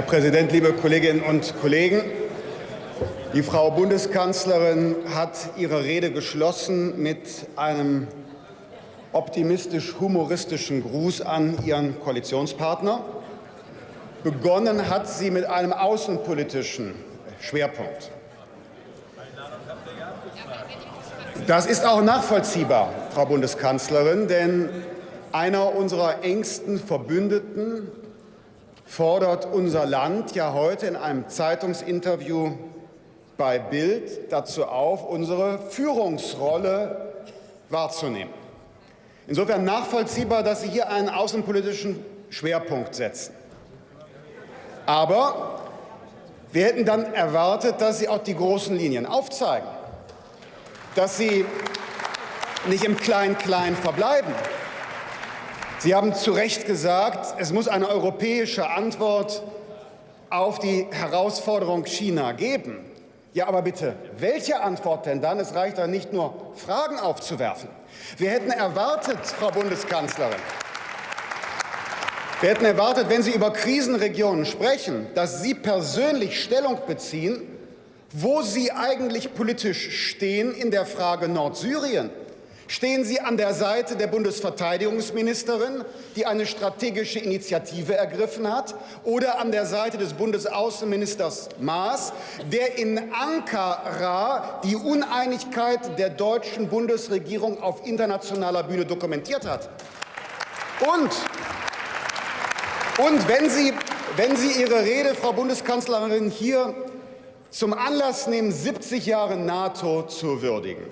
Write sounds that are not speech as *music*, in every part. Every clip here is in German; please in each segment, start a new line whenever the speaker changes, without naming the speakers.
Herr Präsident, liebe Kolleginnen und Kollegen! Die Frau Bundeskanzlerin hat ihre Rede geschlossen mit einem optimistisch-humoristischen Gruß an ihren Koalitionspartner. Begonnen hat sie mit einem außenpolitischen Schwerpunkt. Das ist auch nachvollziehbar, Frau Bundeskanzlerin, denn einer unserer engsten Verbündeten fordert unser Land ja heute in einem Zeitungsinterview bei Bild dazu auf, unsere Führungsrolle wahrzunehmen. Insofern nachvollziehbar, dass Sie hier einen außenpolitischen Schwerpunkt setzen. Aber wir hätten dann erwartet, dass Sie auch die großen Linien aufzeigen, dass Sie nicht im Klein-Klein verbleiben. Sie haben zu Recht gesagt, es muss eine europäische Antwort auf die Herausforderung China geben. Ja, aber bitte, welche Antwort denn dann? Es reicht dann nicht nur, Fragen aufzuwerfen. Wir hätten erwartet, Frau Bundeskanzlerin, wir hätten erwartet, wenn Sie über Krisenregionen sprechen, dass Sie persönlich Stellung beziehen, wo Sie eigentlich politisch stehen in der Frage Nordsyrien. Stehen Sie an der Seite der Bundesverteidigungsministerin, die eine strategische Initiative ergriffen hat, oder an der Seite des Bundesaußenministers Maas, der in Ankara die Uneinigkeit der deutschen Bundesregierung auf internationaler Bühne dokumentiert hat? Und und wenn Sie, wenn Sie Ihre Rede, Frau Bundeskanzlerin, hier zum Anlass nehmen, 70 Jahre NATO zu würdigen,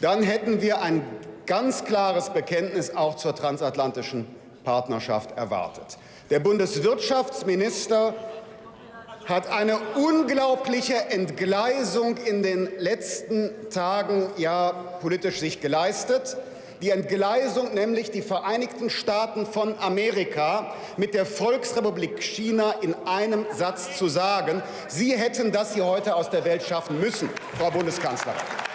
dann hätten wir ein ganz klares Bekenntnis auch zur transatlantischen Partnerschaft erwartet. Der Bundeswirtschaftsminister hat eine unglaubliche Entgleisung in den letzten Tagen ja politisch sich geleistet die Entgleisung, nämlich die Vereinigten Staaten von Amerika mit der Volksrepublik China in einem Satz zu sagen. Sie hätten das hier heute aus der Welt schaffen müssen, Frau Bundeskanzlerin.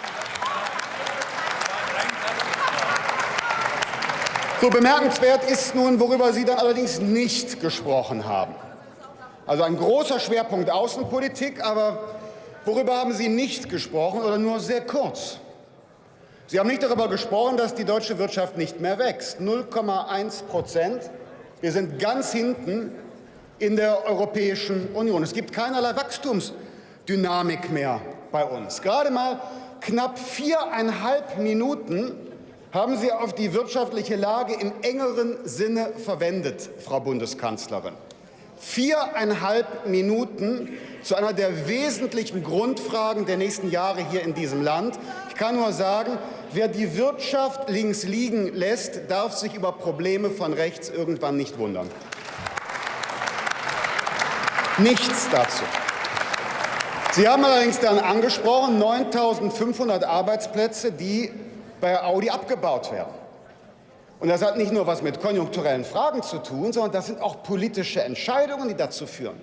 So bemerkenswert ist nun, worüber Sie dann allerdings nicht gesprochen haben. Also ein großer Schwerpunkt Außenpolitik, aber worüber haben Sie nicht gesprochen oder nur sehr kurz? Sie haben nicht darüber gesprochen, dass die deutsche Wirtschaft nicht mehr wächst. 0,1 Prozent. Wir sind ganz hinten in der Europäischen Union. Es gibt keinerlei Wachstumsdynamik mehr bei uns. Gerade mal knapp viereinhalb Minuten haben Sie auf die wirtschaftliche Lage im engeren Sinne verwendet, Frau Bundeskanzlerin. Viereinhalb Minuten zu einer der wesentlichen Grundfragen der nächsten Jahre hier in diesem Land. Ich kann nur sagen, wer die Wirtschaft links liegen lässt, darf sich über Probleme von rechts irgendwann nicht wundern. Nichts dazu. Sie haben allerdings dann angesprochen 9.500 Arbeitsplätze, die bei Audi abgebaut werden. Und das hat nicht nur was mit konjunkturellen Fragen zu tun, sondern das sind auch politische Entscheidungen, die dazu führen.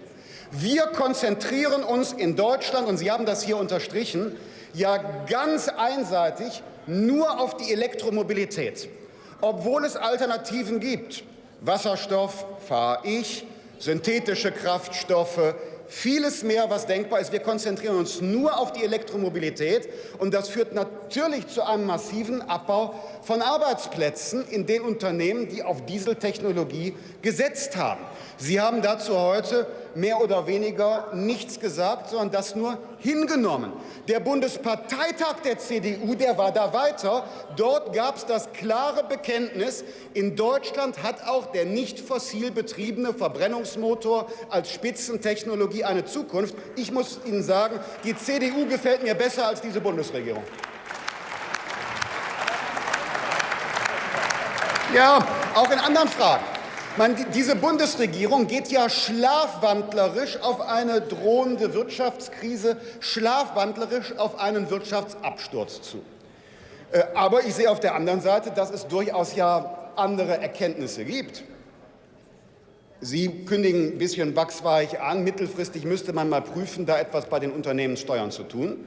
Wir konzentrieren uns in Deutschland, und Sie haben das hier unterstrichen, ja ganz einseitig nur auf die Elektromobilität, obwohl es Alternativen gibt. Wasserstoff fahre ich, synthetische Kraftstoffe, vieles mehr, was denkbar ist. Wir konzentrieren uns nur auf die Elektromobilität, und das führt natürlich zu einem massiven Abbau von Arbeitsplätzen in den Unternehmen, die auf Dieseltechnologie gesetzt haben. Sie haben dazu heute mehr oder weniger nichts gesagt, sondern das nur hingenommen. Der Bundesparteitag der CDU, der war da weiter. Dort gab es das klare Bekenntnis, in Deutschland hat auch der nicht fossil betriebene Verbrennungsmotor als Spitzentechnologie eine Zukunft. Ich muss Ihnen sagen, die CDU gefällt mir besser als diese Bundesregierung. Ja, auch in anderen Fragen. Man, diese Bundesregierung geht ja schlafwandlerisch auf eine drohende Wirtschaftskrise, schlafwandlerisch auf einen Wirtschaftsabsturz zu. Äh, aber ich sehe auf der anderen Seite, dass es durchaus ja andere Erkenntnisse gibt. Sie kündigen ein bisschen wachsweich an, mittelfristig müsste man mal prüfen, da etwas bei den Unternehmenssteuern zu tun.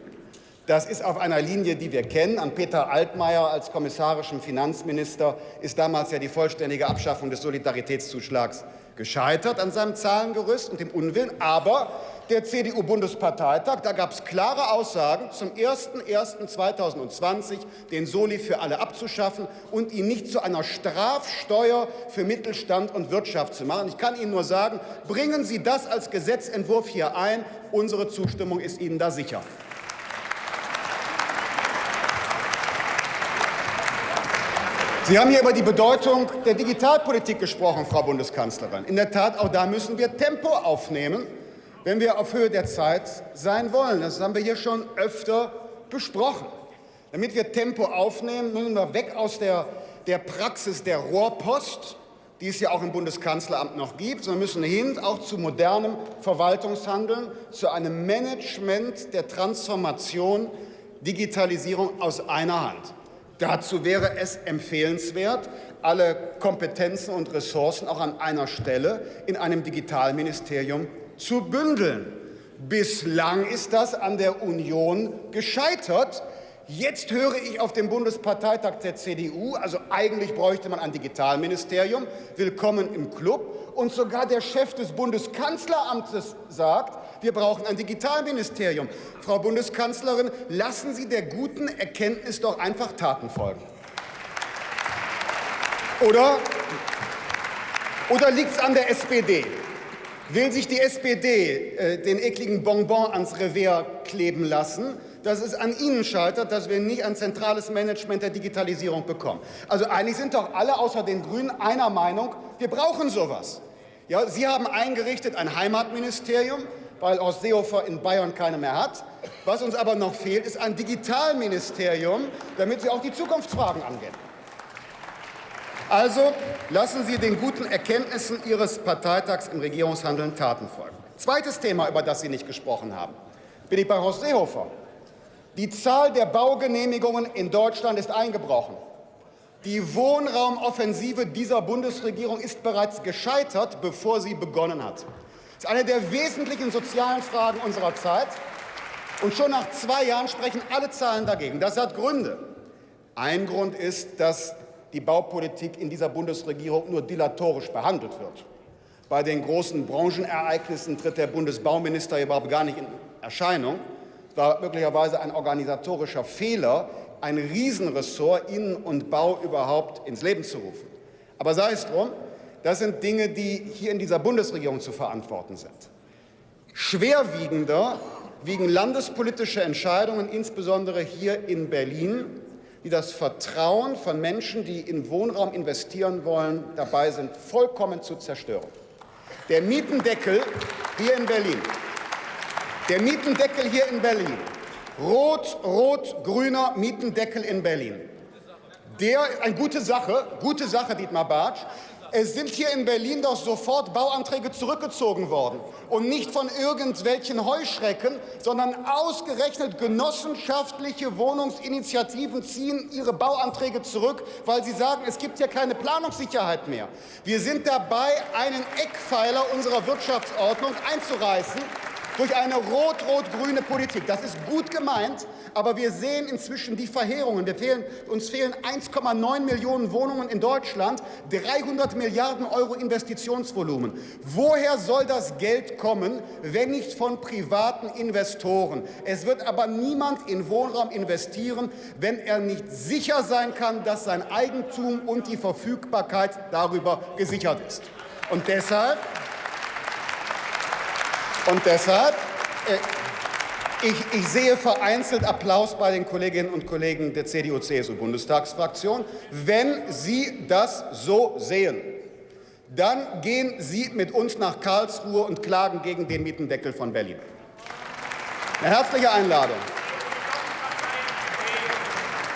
Das ist auf einer Linie, die wir kennen. An Peter Altmaier als kommissarischem Finanzminister ist damals ja die vollständige Abschaffung des Solidaritätszuschlags gescheitert an seinem Zahlengerüst und dem Unwillen, aber der CDU-Bundesparteitag, da gab es klare Aussagen zum 01.01.2020, den Soli für alle abzuschaffen und ihn nicht zu einer Strafsteuer für Mittelstand und Wirtschaft zu machen. Ich kann Ihnen nur sagen, bringen Sie das als Gesetzentwurf hier ein. Unsere Zustimmung ist Ihnen da sicher. Sie haben hier über die Bedeutung der Digitalpolitik gesprochen, Frau Bundeskanzlerin. In der Tat, auch da müssen wir Tempo aufnehmen wenn wir auf Höhe der Zeit sein wollen. Das haben wir hier schon öfter besprochen. Damit wir Tempo aufnehmen, müssen wir weg aus der, der Praxis der Rohrpost, die es ja auch im Bundeskanzleramt noch gibt, sondern müssen hin auch zu modernem Verwaltungshandeln, zu einem Management der Transformation, Digitalisierung aus einer Hand. Dazu wäre es empfehlenswert, alle Kompetenzen und Ressourcen auch an einer Stelle in einem Digitalministerium zu bündeln. Bislang ist das an der Union gescheitert. Jetzt höre ich auf dem Bundesparteitag der CDU, also eigentlich bräuchte man ein Digitalministerium, willkommen im Club. Und sogar der Chef des Bundeskanzleramtes sagt, wir brauchen ein Digitalministerium. Frau Bundeskanzlerin, lassen Sie der guten Erkenntnis doch einfach Taten folgen. Oder, oder liegt es an der SPD? Will sich die SPD äh, den ekligen Bonbon ans Revers kleben lassen, dass es an Ihnen scheitert, dass wir nicht ein zentrales Management der Digitalisierung bekommen. Also eigentlich sind doch alle außer den Grünen einer Meinung, wir brauchen sowas. Ja, Sie haben eingerichtet ein Heimatministerium, weil Horst Seehofer in Bayern keine mehr hat. Was uns aber noch fehlt, ist ein Digitalministerium, damit Sie auch die Zukunftsfragen angehen. Also lassen Sie den guten Erkenntnissen Ihres Parteitags im Regierungshandeln Taten folgen. Zweites Thema, über das Sie nicht gesprochen haben, bin ich bei Horst Seehofer. Die Zahl der Baugenehmigungen in Deutschland ist eingebrochen. Die Wohnraumoffensive dieser Bundesregierung ist bereits gescheitert, bevor sie begonnen hat. Das ist eine der wesentlichen sozialen Fragen unserer Zeit. Und schon nach zwei Jahren sprechen alle Zahlen dagegen. Das hat Gründe. Ein Grund ist, dass die Baupolitik in dieser Bundesregierung nur dilatorisch behandelt wird. Bei den großen Branchenereignissen tritt der Bundesbauminister überhaupt gar nicht in Erscheinung. War möglicherweise ein organisatorischer Fehler, ein Riesenressort Innen- und Bau überhaupt ins Leben zu rufen. Aber sei es drum, das sind Dinge, die hier in dieser Bundesregierung zu verantworten sind. Schwerwiegender wiegen landespolitische Entscheidungen, insbesondere hier in Berlin, die das Vertrauen von Menschen, die in Wohnraum investieren wollen, dabei sind, vollkommen zu zerstören. Der Mietendeckel hier in Berlin, der Mietendeckel hier in Berlin, rot-rot-grüner Mietendeckel in Berlin, der, eine gute Sache, gute Sache, Dietmar Bartsch, es sind hier in Berlin doch sofort Bauanträge zurückgezogen worden. Und nicht von irgendwelchen Heuschrecken, sondern ausgerechnet genossenschaftliche Wohnungsinitiativen ziehen ihre Bauanträge zurück, weil sie sagen, es gibt ja keine Planungssicherheit mehr. Wir sind dabei, einen Eckpfeiler unserer Wirtschaftsordnung einzureißen durch eine rot-rot-grüne Politik. Das ist gut gemeint, aber wir sehen inzwischen die Verheerungen. Fehlen, uns fehlen 1,9 Millionen Wohnungen in Deutschland, 300 Milliarden Euro Investitionsvolumen. Woher soll das Geld kommen, wenn nicht von privaten Investoren? Es wird aber niemand in Wohnraum investieren, wenn er nicht sicher sein kann, dass sein Eigentum und die Verfügbarkeit darüber gesichert ist. Und deshalb und deshalb, äh, ich, ich, sehe vereinzelt Applaus bei den Kolleginnen und Kollegen der CDU-CSU-Bundestagsfraktion. Wenn Sie das so sehen, dann gehen Sie mit uns nach Karlsruhe und klagen gegen den Mietendeckel von Berlin. Eine herzliche Einladung.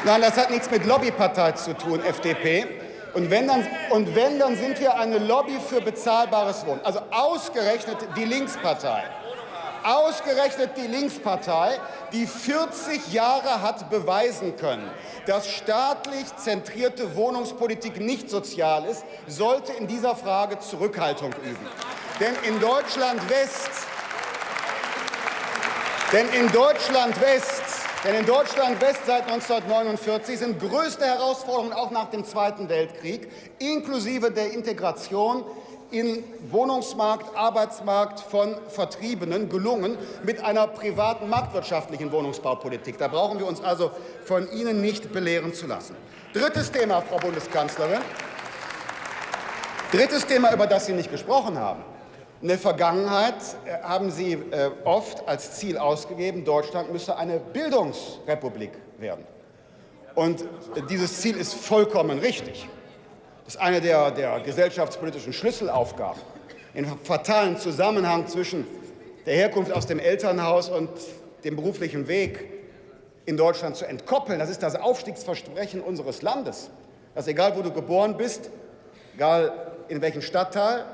Nein, das hat nichts mit Lobbypartei zu tun, FDP. Und wenn, dann, und wenn, dann sind wir eine Lobby für bezahlbares Wohnen. Also ausgerechnet die Linkspartei. Ausgerechnet die Linkspartei, die 40 Jahre hat beweisen können, dass staatlich zentrierte Wohnungspolitik nicht sozial ist, sollte in dieser Frage Zurückhaltung üben. Denn in Deutschland West, denn in Deutschland West denn in Deutschland West seit 1949 sind größte Herausforderungen auch nach dem Zweiten Weltkrieg, inklusive der Integration, in Wohnungsmarkt, Arbeitsmarkt von Vertriebenen gelungen mit einer privaten marktwirtschaftlichen Wohnungsbaupolitik. Da brauchen wir uns also von Ihnen nicht belehren zu lassen. Drittes Thema, Frau Bundeskanzlerin. Drittes Thema, über das Sie nicht gesprochen haben. In der Vergangenheit äh, haben Sie äh, oft als Ziel ausgegeben, Deutschland müsse eine Bildungsrepublik werden. Und dieses Ziel ist vollkommen richtig. Das ist eine der, der gesellschaftspolitischen Schlüsselaufgaben, den fatalen Zusammenhang zwischen der Herkunft aus dem Elternhaus und dem beruflichen Weg in Deutschland zu entkoppeln. Das ist das Aufstiegsversprechen unseres Landes, dass egal wo du geboren bist, egal in welchem Stadtteil,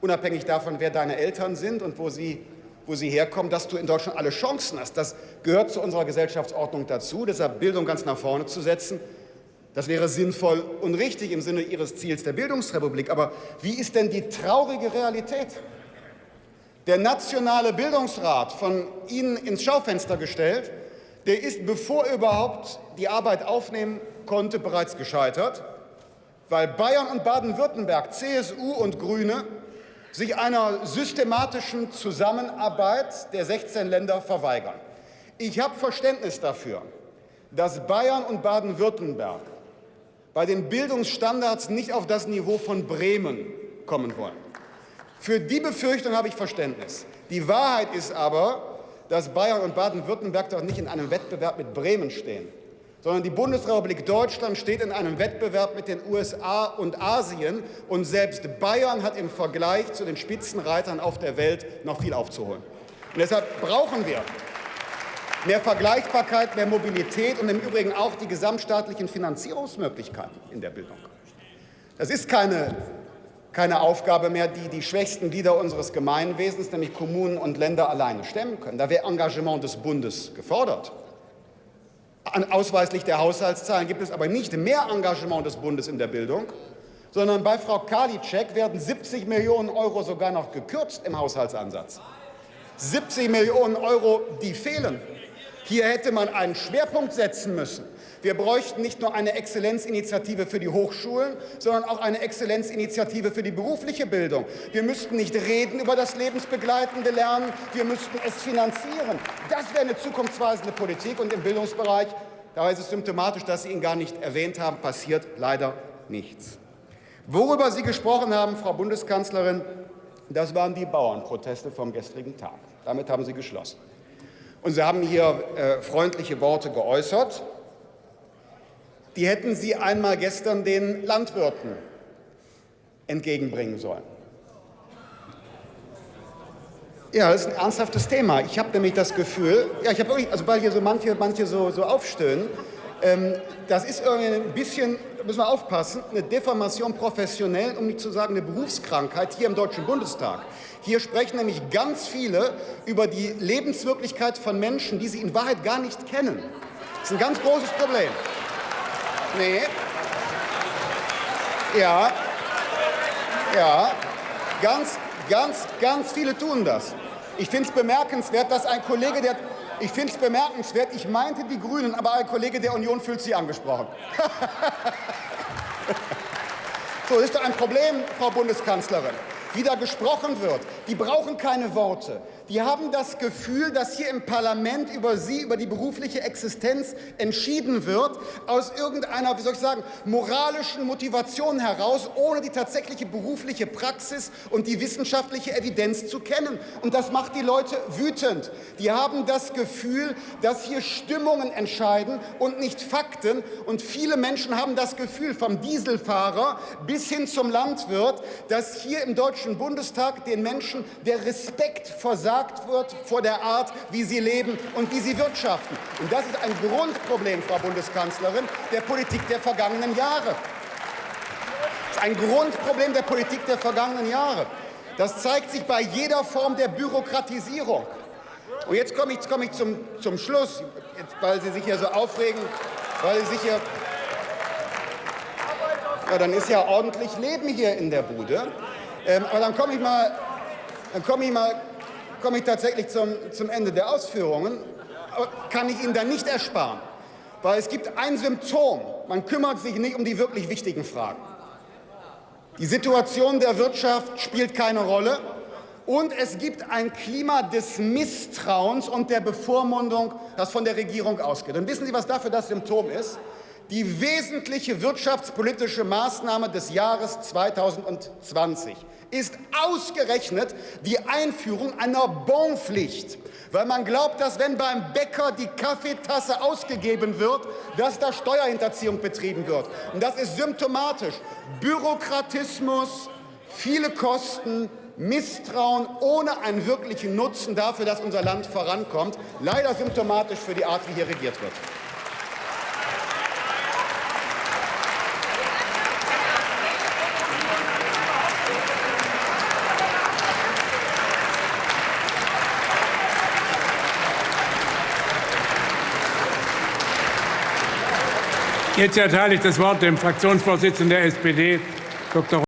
unabhängig davon, wer deine Eltern sind und wo sie, wo sie herkommen, dass du in Deutschland alle Chancen hast. Das gehört zu unserer Gesellschaftsordnung dazu, deshalb Bildung ganz nach vorne zu setzen. Das wäre sinnvoll und richtig im Sinne Ihres Ziels der Bildungsrepublik. Aber wie ist denn die traurige Realität? Der Nationale Bildungsrat, von Ihnen ins Schaufenster gestellt, der ist, bevor er überhaupt die Arbeit aufnehmen konnte, bereits gescheitert, weil Bayern und Baden-Württemberg, CSU und Grüne, sich einer systematischen Zusammenarbeit der 16 Länder verweigern. Ich habe Verständnis dafür, dass Bayern und Baden-Württemberg bei den Bildungsstandards nicht auf das Niveau von Bremen kommen wollen. Für die Befürchtung habe ich Verständnis. Die Wahrheit ist aber, dass Bayern und Baden-Württemberg doch nicht in einem Wettbewerb mit Bremen stehen, sondern die Bundesrepublik Deutschland steht in einem Wettbewerb mit den USA und Asien. Und selbst Bayern hat im Vergleich zu den Spitzenreitern auf der Welt noch viel aufzuholen. Und deshalb brauchen wir mehr Vergleichbarkeit, mehr Mobilität und im Übrigen auch die gesamtstaatlichen Finanzierungsmöglichkeiten in der Bildung. Das ist keine, keine Aufgabe mehr, die die schwächsten Glieder unseres Gemeinwesens, nämlich Kommunen und Länder, alleine stemmen können. Da wäre Engagement des Bundes gefordert. An ausweislich der Haushaltszahlen gibt es aber nicht mehr Engagement des Bundes in der Bildung, sondern bei Frau Karliczek werden 70 Millionen Euro sogar noch gekürzt im Haushaltsansatz. 70 Millionen Euro, die fehlen. Hier hätte man einen Schwerpunkt setzen müssen. Wir bräuchten nicht nur eine Exzellenzinitiative für die Hochschulen, sondern auch eine Exzellenzinitiative für die berufliche Bildung. Wir müssten nicht reden über das lebensbegleitende Lernen, wir müssten es finanzieren. Das wäre eine zukunftsweisende Politik. Und im Bildungsbereich, da ist es symptomatisch, dass Sie ihn gar nicht erwähnt haben, passiert leider nichts. Worüber Sie gesprochen haben, Frau Bundeskanzlerin, das waren die Bauernproteste vom gestrigen Tag. Damit haben Sie geschlossen. Und Sie haben hier äh, freundliche Worte geäußert. Die hätten Sie einmal gestern den Landwirten entgegenbringen sollen. Ja, das ist ein ernsthaftes Thema. Ich habe nämlich das Gefühl, ja, ich habe wirklich, also weil hier so manche, manche so, so aufstöhnen, ähm, das ist irgendwie ein bisschen, müssen wir aufpassen, eine Deformation professionell, um nicht zu sagen eine Berufskrankheit hier im Deutschen Bundestag. Hier sprechen nämlich ganz viele über die Lebenswirklichkeit von Menschen, die sie in Wahrheit gar nicht kennen. Das ist ein ganz großes Problem. Nee. Ja. Ja. Ganz, ganz, ganz viele tun das. Ich finde es bemerkenswert, dass ein Kollege, der ich finde es bemerkenswert, ich meinte die Grünen, aber ein Kollege der Union fühlt sich angesprochen. *laughs* so, ist doch ein Problem, Frau Bundeskanzlerin wie da gesprochen wird, die brauchen keine Worte. Die haben das Gefühl, dass hier im Parlament über sie, über die berufliche Existenz entschieden wird, aus irgendeiner, wie soll ich sagen, moralischen Motivation heraus, ohne die tatsächliche berufliche Praxis und die wissenschaftliche Evidenz zu kennen. Und das macht die Leute wütend. Die haben das Gefühl, dass hier Stimmungen entscheiden und nicht Fakten. Und viele Menschen haben das Gefühl, vom Dieselfahrer bis hin zum Landwirt, dass hier im Deutschen Bundestag den Menschen der Respekt versagt versagt wird vor der Art, wie sie leben und wie sie wirtschaften. Und das ist ein Grundproblem, Frau Bundeskanzlerin, der Politik der vergangenen Jahre. Das ist ein Grundproblem der Politik der vergangenen Jahre. Das zeigt sich bei jeder Form der Bürokratisierung. Und jetzt komme ich, komme ich zum, zum Schluss, jetzt, weil Sie sich hier so aufregen, weil Sie sich hier ja, dann ist ja ordentlich Leben hier in der Bude. Ähm, aber dann komme ich mal, dann komme ich mal komme ich tatsächlich zum, zum Ende der Ausführungen, kann ich Ihnen dann nicht ersparen. Weil es gibt ein Symptom, man kümmert sich nicht um die wirklich wichtigen Fragen. Die Situation der Wirtschaft spielt keine Rolle. Und es gibt ein Klima des Misstrauens und der Bevormundung, das von der Regierung ausgeht. Und wissen Sie, was dafür das Symptom ist? Die wesentliche wirtschaftspolitische Maßnahme des Jahres 2020 ist ausgerechnet die Einführung einer Bonpflicht, weil man glaubt, dass wenn beim Bäcker die Kaffeetasse ausgegeben wird, dass da Steuerhinterziehung betrieben wird. Und das ist symptomatisch. Bürokratismus, viele Kosten, Misstrauen ohne einen wirklichen Nutzen dafür, dass unser Land vorankommt. Leider symptomatisch für die Art, wie hier regiert wird.
Jetzt erteile ich das Wort dem Fraktionsvorsitzenden der SPD, Dr.